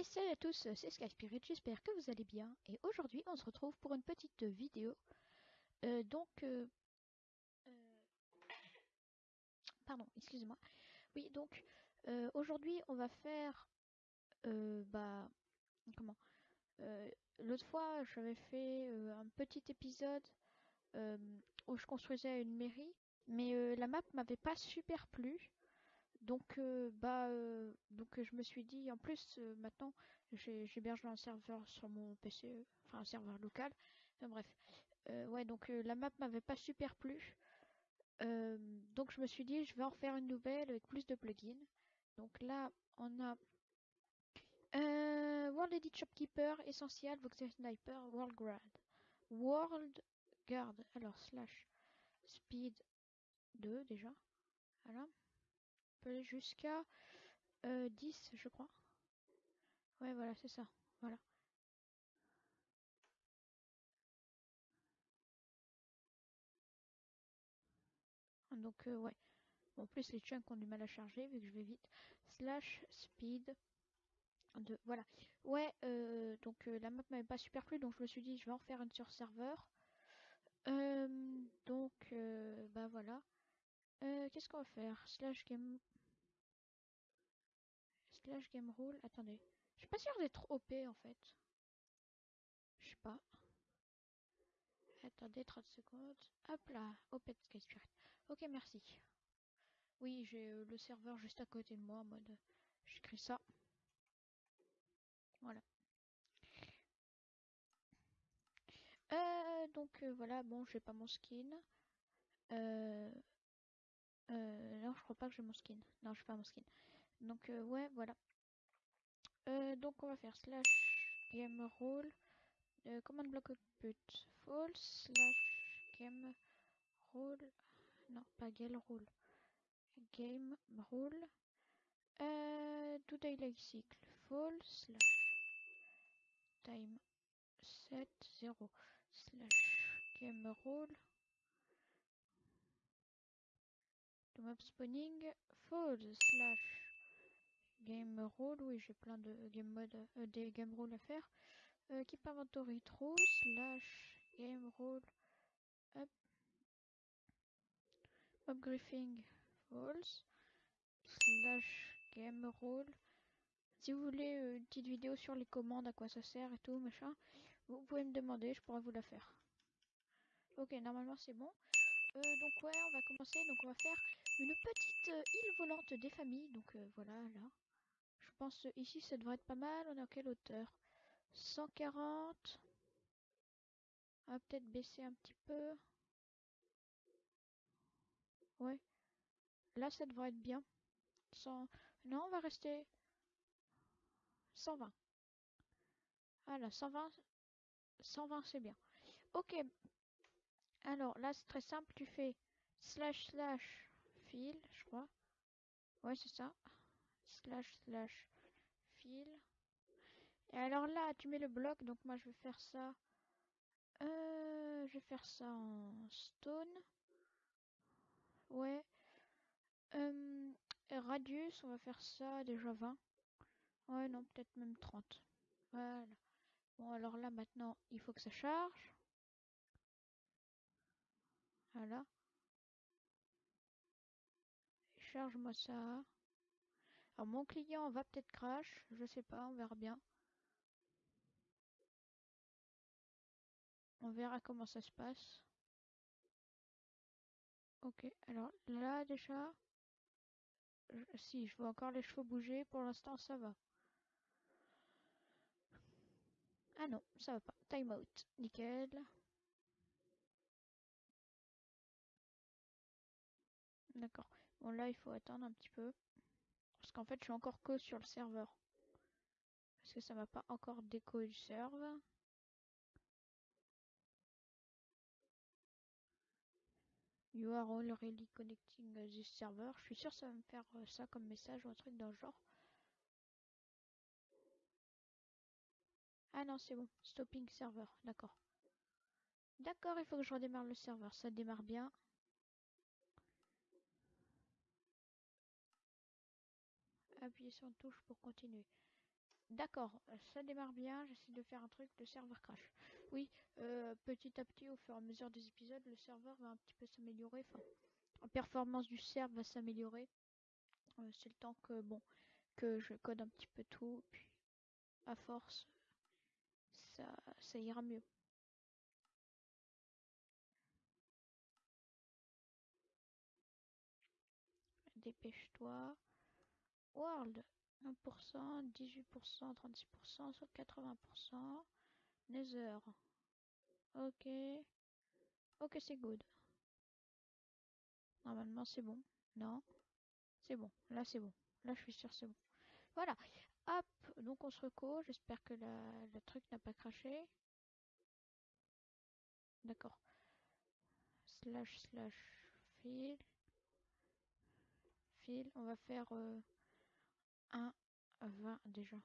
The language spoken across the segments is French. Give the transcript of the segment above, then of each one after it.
Et salut à tous, c'est Sky Spirit, j'espère que vous allez bien. Et aujourd'hui, on se retrouve pour une petite vidéo. Euh, donc, euh, euh, pardon, excusez-moi. Oui, donc, aujourd'hui, on va faire, bah, comment L'autre fois, j'avais fait un petit épisode où je construisais une mairie, mais la map m'avait pas super plu. Donc, euh, bah, euh, donc je me suis dit, en plus, euh, maintenant, j'héberge un serveur sur mon PC, euh, enfin un serveur local. Enfin, bref, ouais, donc la map m'avait pas super plu. Donc je me suis dit, je vais en faire une nouvelle avec plus de plugins. Donc là, on a World Edit Shopkeeper, Essential, Voxel Sniper, World Guard. World Guard, alors slash speed 2 déjà. Voilà. Jusqu'à euh, 10, je crois. Ouais, voilà, c'est ça. Voilà. Donc, euh, ouais. En plus, les chunks ont du mal à charger vu que je vais vite. Slash speed 2. Voilà. Ouais, euh, donc euh, la map m'avait pas super plu, donc je me suis dit, je vais en faire une sur serveur. Euh, donc, euh, bah voilà. Euh, Qu'est-ce qu'on va faire? Slash game. Slash game rule. Attendez. Je suis pas sûre d'être OP en fait. Je sais pas. Attendez 30 secondes. Hop là. OP de Sky. Ok, merci. Oui, j'ai euh, le serveur juste à côté de moi en mode. J'écris ça. Voilà. Euh, donc euh, voilà, bon, j'ai pas mon skin. Euh, euh, non, je crois pas que j'ai mon skin. Non, j'ai pas mon skin. Donc euh, ouais, voilà. Euh, donc on va faire slash game rule. Euh, command block output false slash game rule. Non, pas game rule. Game. Euh, do daily cycle false slash time set 0 slash game rule. Do mob spawning false slash game rule. Oui, j'ai plein de game mode, euh, des game rules à faire. Euh, keep inventory true slash game rule. Hop. Mob griefing false slash game rule. Si vous voulez euh, une petite vidéo sur les commandes, à quoi ça sert et tout, machin, vous pouvez me demander, je pourrais vous la faire. Ok, normalement c'est bon. Euh, donc ouais, on va commencer. Donc on va faire une petite euh, île volante des familles. Donc euh, voilà, là. Je pense euh, ici ça devrait être pas mal. On est à quelle hauteur? 140. On va peut-être baisser un petit peu. Ouais. Là ça devrait être bien. 100... Non, on va rester 120. Voilà, 120. 120 c'est bien. Ok. Alors là c'est très simple. Tu fais slash slash fil, je crois. Ouais, c'est ça. Slash slash fil. Et alors là, tu mets le bloc. Donc moi, je vais faire ça. Euh, je vais faire ça en stone. Ouais. Euh, radius, on va faire ça déjà 20. Ouais, non, peut-être même 30. Voilà. Bon, alors là, maintenant, il faut que ça charge. Voilà. Charge-moi ça. Alors, mon client va peut-être crash. Je sais pas, on verra bien. On verra comment ça se passe. Ok, alors là déjà, si je vois encore les chevaux bouger, pour l'instant ça va. Ah non, ça va pas. Time out, nickel. D'accord. Bon là il faut attendre un petit peu. Parce qu'en fait je suis encore que sur le serveur. Parce que ça m'a pas encore déco du serve. You are already connecting this server. Je suis sûr que ça va me faire euh, ça comme message ou un truc dans le genre. Ah non, c'est bon. Stopping server. D'accord. D'accord, il faut que je redémarre le serveur. Ça démarre bien. Appuyez sur une touche pour continuer. D'accord, ça démarre bien, j'essaie de faire un truc, le serveur crash. Oui, euh, petit à petit, au fur et à mesure des épisodes, le serveur va un petit peu s'améliorer. Enfin, la performance du serveur va s'améliorer. Euh, c'est le temps que, bon, que je code un petit peu tout, puis à force, ça ira mieux. Dépêche-toi. World, 1%, 18%, 36%, 80%. Nether. Ok. Ok, c'est good. Normalement, c'est bon. Non C'est bon. Là, c'est bon. Là, je suis sûr c'est bon. Voilà. Hop. Donc, on se reco. J'espère que la, le truc n'a pas craché. D'accord. Slash, slash, fil. Fil. On va faire euh, 1, 20 déjà.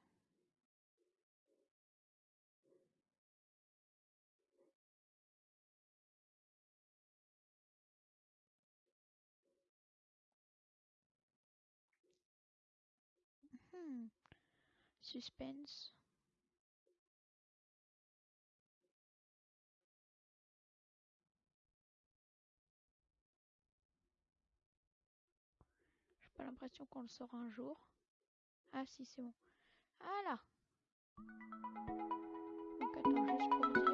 Hmm. Suspense. J'ai pas l'impression qu'on le saura un jour. Ah si, c'est bon. Voilà. Donc attends, juste pour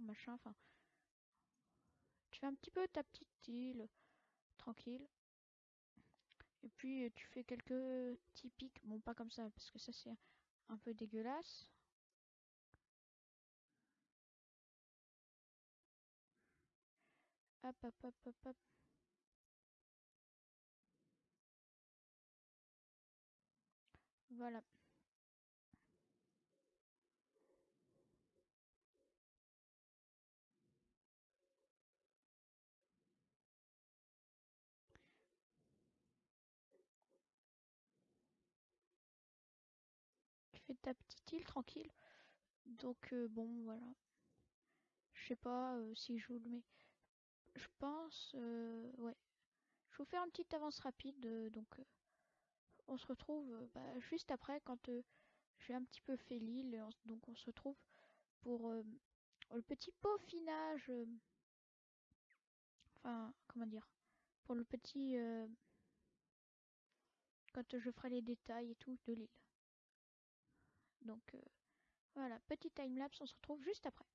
machin, enfin. Tu fais un petit peu ta petite île, tranquille. Et puis euh, tu fais quelques petits pics, bon pas comme ça, parce que ça c'est un peu dégueulasse. Hop, hop, hop, hop, hop. Voilà. Ta petite île tranquille. Donc euh, bon, voilà. Je sais pas euh, si je vous le mets. Je pense, euh, ouais. Je vous faire une petite avance rapide, donc on se retrouve bah, juste après quand j'ai un petit peu fait l'île, donc on se retrouve pour le petit peaufinage, enfin comment dire, pour le petit, quand je ferai les détails et tout de l'île. Donc euh, voilà, petit timelapse, on se retrouve juste après.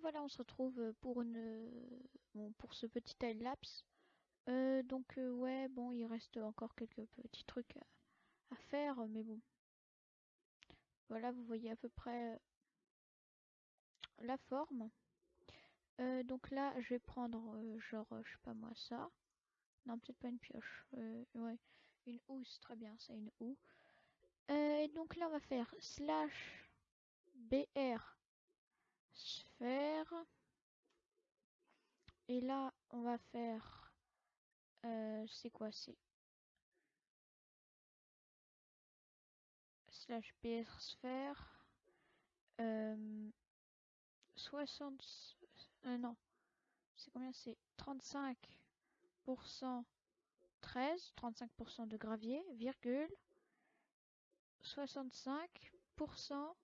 Voilà, on se retrouve pour une bon, pour ce petit time lapse. Euh, donc ouais, bon, il reste encore quelques petits trucs à, faire, mais bon. Voilà, vous voyez à peu près la forme. donc là, je vais prendre genre, je sais pas moi, ça. Non, peut-être pas une pioche. ouais, une housse, très bien, c'est une houe. et donc là, on va faire slash br sphère. Et là, on va faire... Euh, c'est quoi C'est... Slash BR sphère. Euh, 60... Euh, non. C'est combien C'est 35% 13, 35% de gravier, virgule, 65%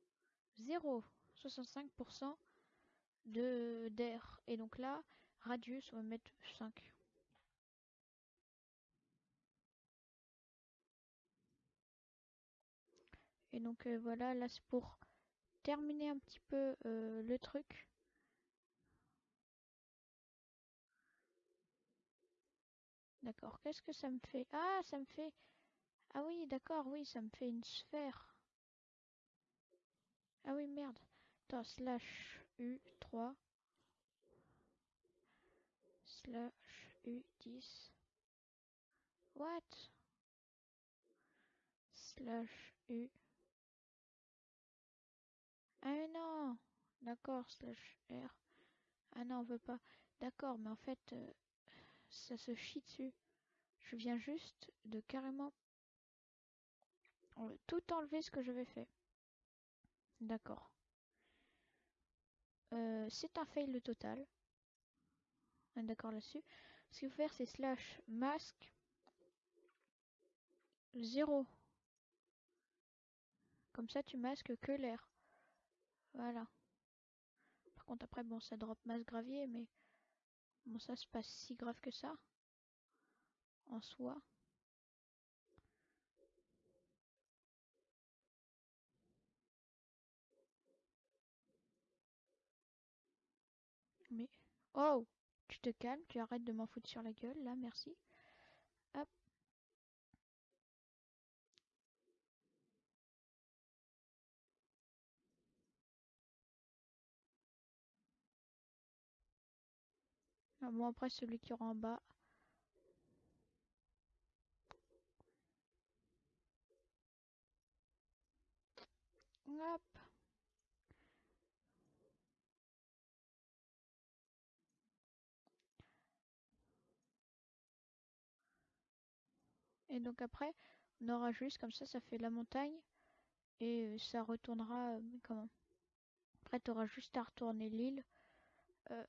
0, 65% de d'air. Et donc là, radius, on va mettre 5. Et donc euh, voilà, là c'est pour terminer un petit peu euh, le truc. D'accord, qu'est-ce que ça me fait? Ah, ça me fait... Ah oui, d'accord, oui, ça me fait une sphère. Ah oui, merde. Attends, slash U3 slash U10 what? Slash U. Ah mais non. D'accord slash R. Ah non on veut pas. D'accord mais en fait euh, ça se chie dessus. Je viens juste de carrément tout enlever ce que j'avais fait. D'accord euh, c'est un fail total d'accord là-dessus. Ce qu'il faut faire, c'est slash masque 0. Comme ça, tu masques que l'air. Voilà. Par contre, après, bon, ça drop masse gravier, mais bon, ça, c'est pas si grave que ça. En soi. Mais... Oh tu te calmes, tu arrêtes de m'en foutre sur la gueule, là, merci. Hop. Ah bon, après, celui qui aura en bas. Hop. Et donc après, on aura juste comme ça, ça fait la montagne. Et euh, ça retournera... Euh, comment? Après, tu auras juste à retourner l'île. Euh,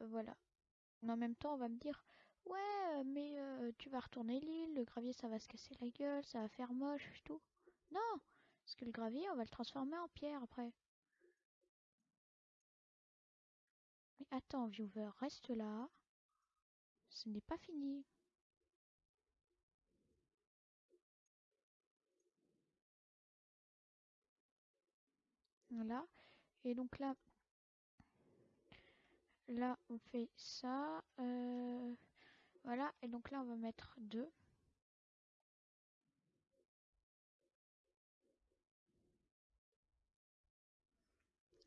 voilà. Mais en même temps, on va me dire... Ouais, mais tu vas retourner l'île, le gravier ça va se casser la gueule, ça va faire moche et tout. Non Parce que le gravier, on va le transformer en pierre après. Mais attends, viewer, reste là. Ce n'est pas fini. Voilà. Et donc là, là on fait ça. Euh, voilà. Et donc là on va mettre 2.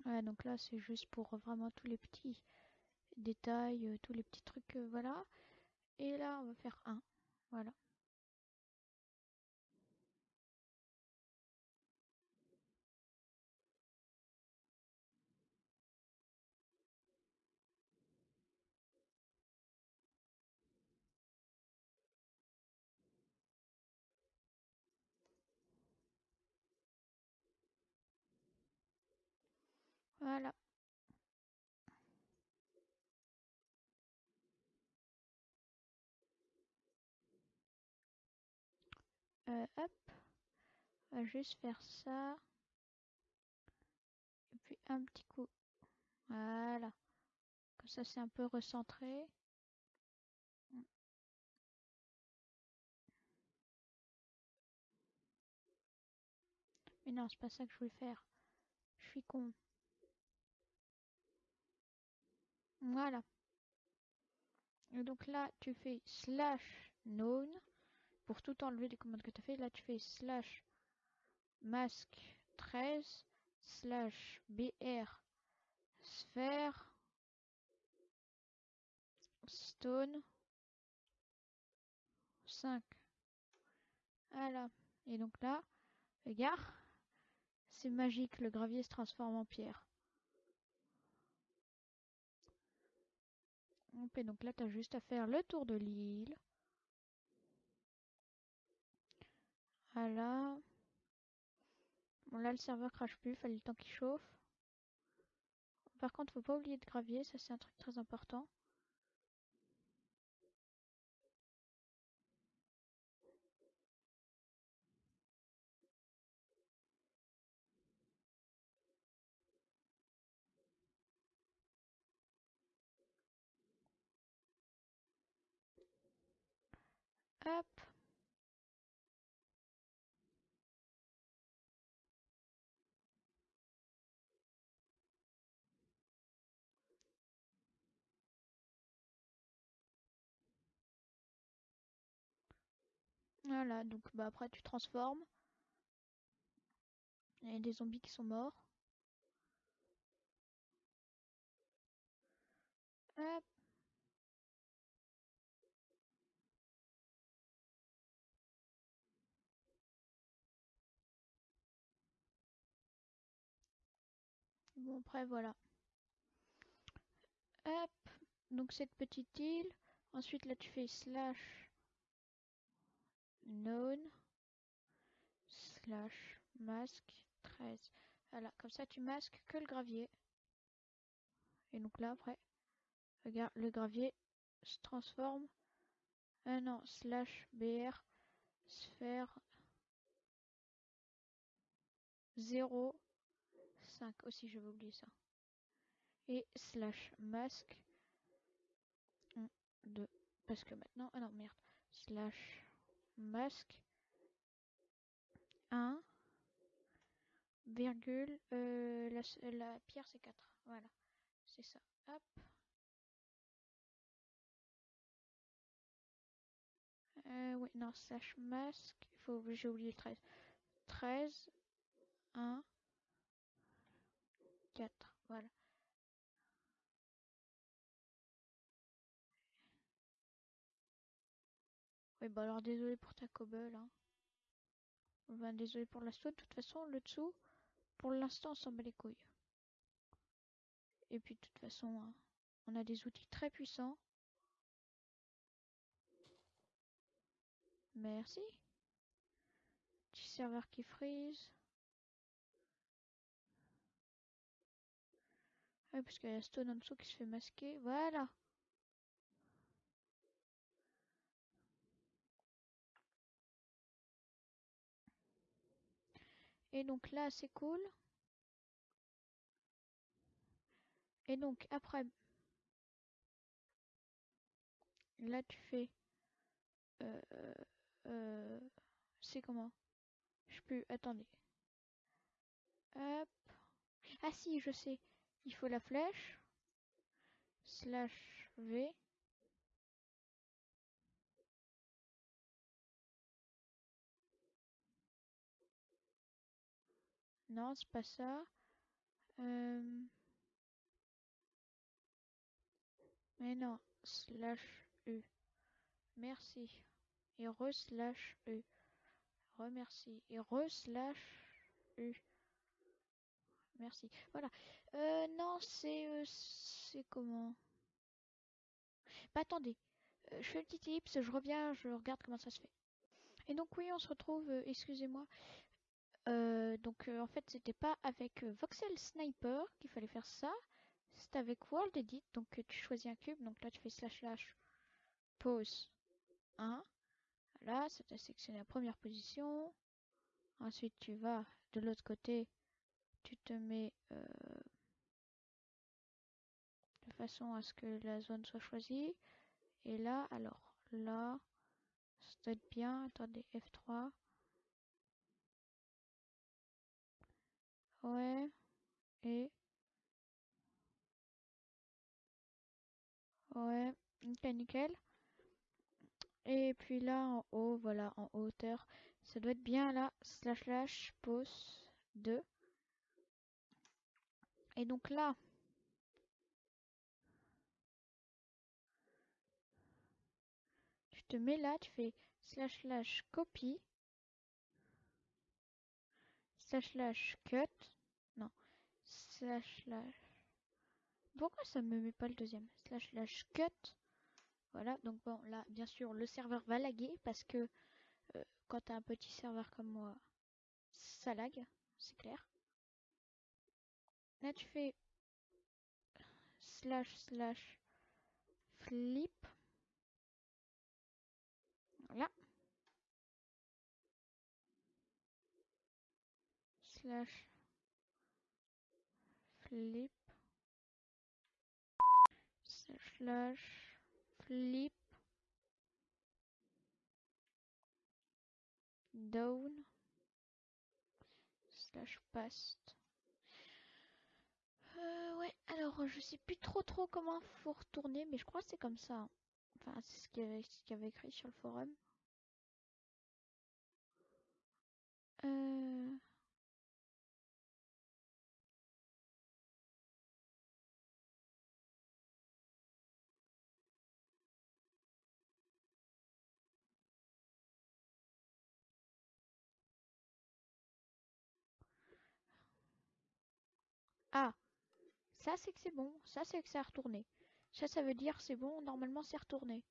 Voilà, donc là c'est juste pour vraiment tous les petits détails, euh, tous les petits trucs, euh, voilà. Et là on va faire 1. Voilà. Voilà. Euh, hop. On va juste faire ça. Et puis un petit coup. Voilà. Comme ça, c'est un peu recentré. Mais non, c'est pas ça que je voulais faire. Je suis con. Voilà. Et donc là, tu fais slash known pour tout enlever des commandes que tu as fait. Là, tu fais slash masque 13 slash br sphère stone 5. Voilà. Et donc là, regarde, c'est magique, le gravier se transforme en pierre. Et donc là, tu juste à faire le tour de l'île. Voilà. Bon là, le serveur crache plus, il fallait le temps qu'il chauffe. Par contre, faut pas oublier de gravier, ça c'est un truc très important. Voilà, donc bah après tu transformes. Il y a des zombies qui sont morts. Bon après voilà. Hop. Donc cette petite île. Ensuite là tu fais slash known slash masque 13. Voilà, comme ça tu masques que le gravier. Et donc là après, regarde, le gravier se transforme. Ah non, slash br sphère 0 5 aussi je vais oublier ça. Et slash masque. 1, 2. Parce que maintenant, ah non merde, slash masque. 1 virgule euh, la, pierre c'est 4 voilà. C'est ça. Hop. Euh, oui non slash masque. Faut j'ai oublié le 13 13 1 4 voilà oui bah alors désolé pour ta cobble hein. Désolé pour la de toute façon, le dessous, pour l'instant, on s'en bat les couilles. Et puis, de toute façon, hein, on a des outils très puissants. Merci. Petit serveur qui freeze. Ouais, parce qu'il y a Stone en dessous qui se fait masquer. Voilà. Et donc là, c'est cool. Et donc après, là tu fais, euh, euh, c'est comment? Je peux, attendez. Hop. Ah si, je sais. Il faut la flèche. Slash V. Non, c'est pas ça. Euh, mais non, slash U. Merci. Et re slash U. Remercie. Et re slash U. Merci. Voilà. Euh, c'est... Euh, c'est comment? Bah attendez. je fais une petite ellipse, je reviens, je regarde comment ça se fait. Et donc oui, on se retrouve, excusez-moi, euh, donc euh, en fait c'était pas avec euh, Voxel Sniper qu'il fallait faire ça, c'était avec World Edit, donc tu choisis un cube, donc là tu fais slash slash pose 1, là ça t'a sélectionné la première position, ensuite tu vas de l'autre côté, tu te mets façon à ce que la zone soit choisie, et là alors là, ça doit être bien, attendez F3, Ouais. Et Ouais, ok, nickel. Et puis là, en haut, voilà, en hauteur, ça doit être bien là, slash slash pose 2. Et donc là, te mets là, tu fais slash slash copy, slash slash cut, non, slash slash. Pourquoi ça me met pas le deuxième? Slash slash cut. Voilà, donc bon, là, bien sûr, le serveur va laguer parce que euh, quand tu as un petit serveur comme moi, ça lag, c'est clair. Là, tu fais slash slash flip. Voilà. Slash flip. Slash flip. Down. Slash past. Euh, ouais, alors je sais plus trop trop comment faut retourner, mais je crois que c'est comme ça. C'est ce qu'il y, avait- ce qu'il y avait écrit sur le forum. Euh... Ah, ça c'est que c'est bon, ça c'est que ça a retourné. Ça, ça veut dire c'est bon, normalement c'est retourné.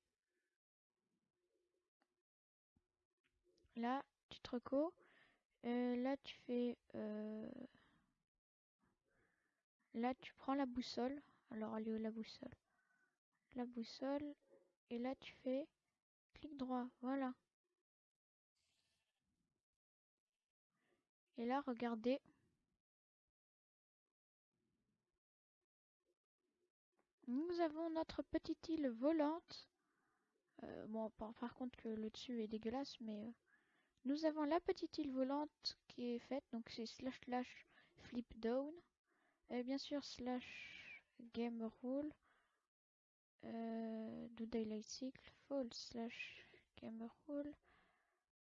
Là, tu te reco. Euh, là, tu fais... euh, Là, tu prends la boussole. Alors, est où la boussole La boussole. Et là, tu fais clic droit. Voilà. Et là, regardez. Nous avons notre petite île volante. Euh, bon, par, contre, que le dessus est dégueulasse, mais euh, nous avons la petite île volante qui est faite. Donc, c'est slash slash flip down. Et bien sûr, slash game rule. Euh, do daylight cycle false slash game rule.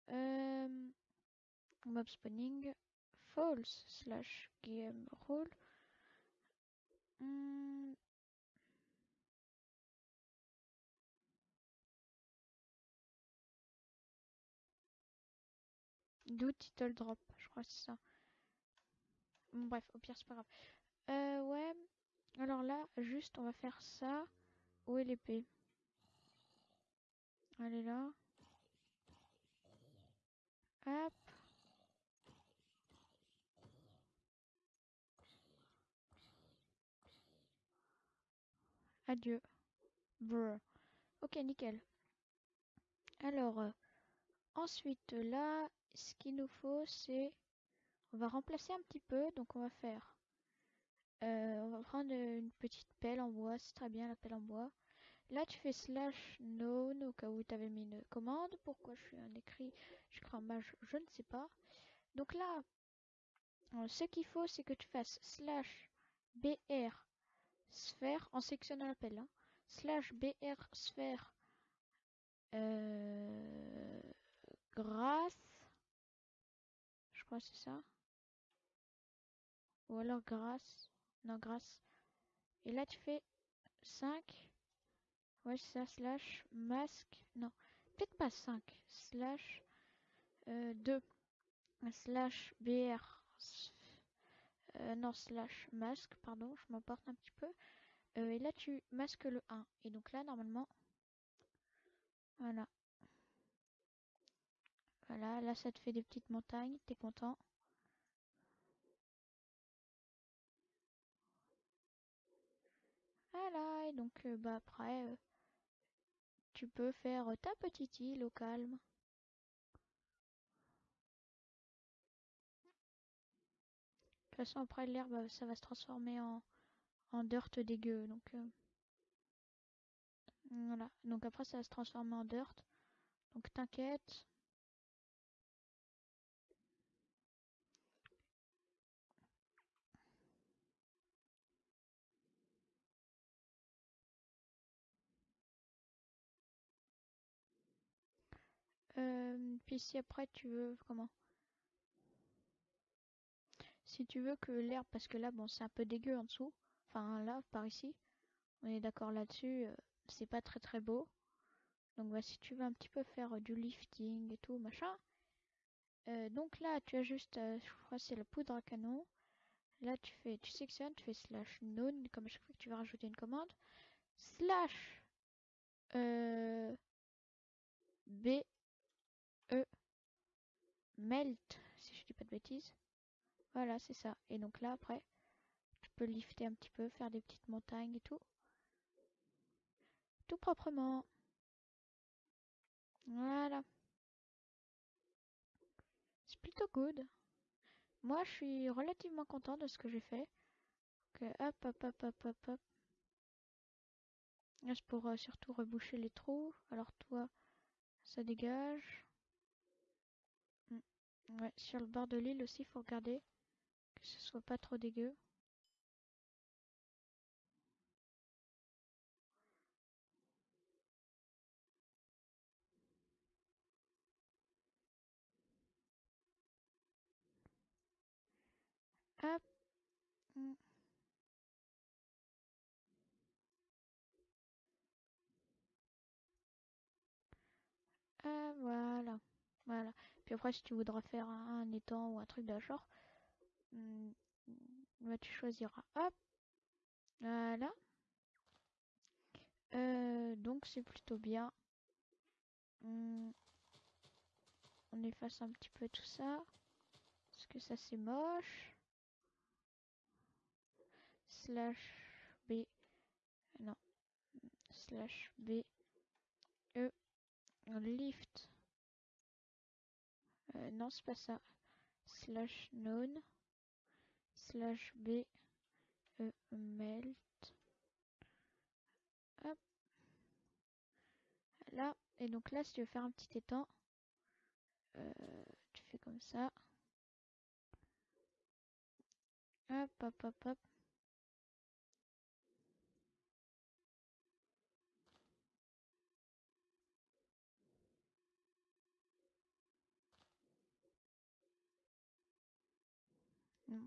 Euh, mob spawning false slash game rule. Hmm, Do title drop, je crois que c'est ça. Bref, au pire, c'est pas grave. Euh, ouais. Alors là, juste, on va faire ça. Où est l'épée? Elle est là. Hop. Adieu. Brr. Ok, nickel. Alors, euh, ensuite, là, ce qu'il nous faut, c'est... On va remplacer un petit peu, donc on va faire... euh, on va prendre une petite pelle en bois, c'est très bien la pelle en bois. Là, tu fais slash known au cas où tu avais mis une commande. Pourquoi je suis un écrit, je crois mage, je ne sais pas. Donc là, euh, ce qu'il faut, c'est que tu fasses slash br sphère en sectionnant l'appel. Hein, slash br sphère euh, grâce. C'est ça. Ou alors grâce. Non, grâce. Et là, tu fais 5. Ouais, c'est ça, slash masque. Non, peut-être pas 5. Slash euh, 2. Slash BR. Euh, non, slash masque, pardon, je m'emporte un petit peu. Euh, et là, tu masques le 1. Et donc là, normalement, voilà. Voilà, là, ça te fait des petites montagnes, t'es content. Voilà, et donc, euh, bah après, euh, tu peux faire ta petite île au calme. De toute façon, après, l'herbe, ça va se transformer en, en dirt dégueu, donc... euh, Voilà, donc après, ça va se transformer en dirt. Donc t'inquiète. Euh, puis si après tu veux, comment? Si tu veux que l'herbe, parce que là, bon, c'est un peu dégueu en dessous. Enfin, là, par ici. On est d'accord là-dessus. euh, c'est pas très très beau. Donc, bah, si tu veux un petit peu faire euh, du lifting et tout, machin. donc là, tu as juste, je crois c'est la poudre à canon. Là, tu fais, tu sectionnes, tu fais slash none, comme à chaque fois que tu vas rajouter une commande. Slash euh, B E melt, si je dis pas de bêtises. Voilà, c'est ça. Et donc là, après, tu peux lifter un petit peu, faire des petites montagnes et tout. Tout proprement. Voilà. C'est plutôt good. Moi, je suis relativement content de ce que j'ai fait. Donc, hop, hop, hop, hop, hop, hop. Là, c'est pour euh, surtout reboucher les trous. Alors, toi, ça dégage. Ouais, sur le bord de l'île aussi, faut regarder que ce soit pas trop dégueu. Hop. Mm. Ah, voilà. Voilà. Puis après, si tu voudras faire un, étang ou un truc la genre, mm, bah, tu choisiras. Hop. Voilà. Euh, donc, c'est plutôt bien. Mm. On efface un petit peu tout ça. Parce que ça, c'est moche. Slash B. Non. Slash B. E. Lift. Euh, non, c'est pas ça. Slash none. Slash B. E. Melt. Hop. Là. Et donc là, si tu veux faire un petit étang, euh, tu fais comme ça. Hop, hop, hop, hop.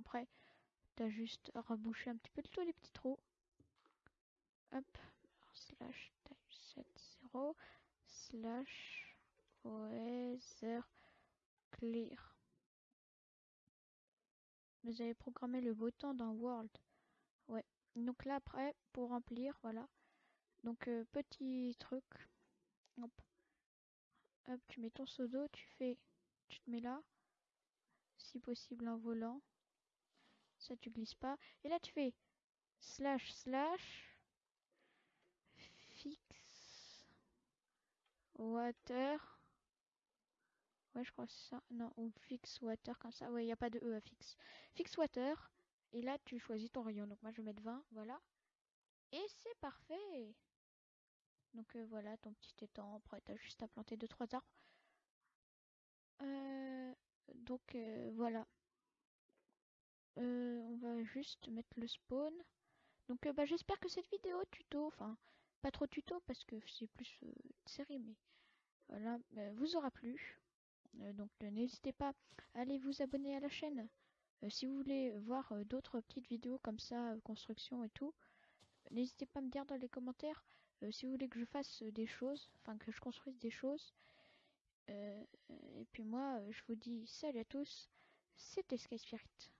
Après, t'as juste à un petit peu tous les petits trous. Hop. Slash type 70 slash weather clear. Vous avez programmé le beau temps dans World. Ouais. Donc là après, pour remplir, voilà. Donc euh, petit truc. Hop. Hop, tu mets ton seau d'eau, tu fais. Tu te mets là. Si possible en volant. Ça tu glisses pas. Et là tu fais slash slash fix water. Ouais, je crois que c'est ça. Non, ou fix water comme ça. Ouais, il n'y a pas de E à fixe. Fix water. Et là, tu choisis ton rayon. Donc moi, je vais mettre 20. Voilà. Et c'est parfait. Donc euh, voilà, ton petit étang. Après, t'as juste à planter 2-3 arbres. Euh, donc euh, voilà. Euh, on va juste mettre le spawn. Donc euh, bah, j'espère que cette vidéo tuto, enfin pas trop tuto parce que c'est plus euh, série, mais voilà, euh, vous aura plu. Euh, donc n'hésitez pas à aller vous abonner à la chaîne. Si vous voulez voir d'autres petites vidéos comme ça, construction et tout, n'hésitez pas à me dire dans les commentaires si vous voulez que je fasse des choses, enfin que je construise des choses. Et puis moi, je vous dis salut à tous, c'était Sky Spirit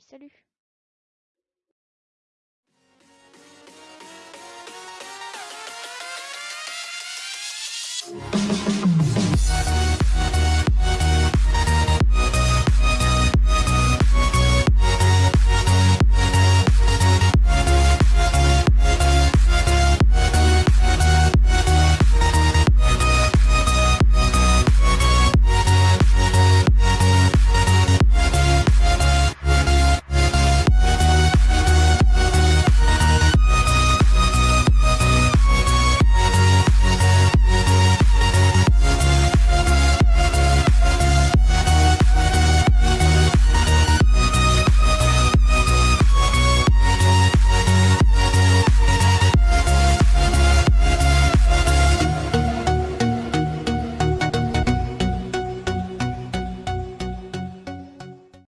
salut.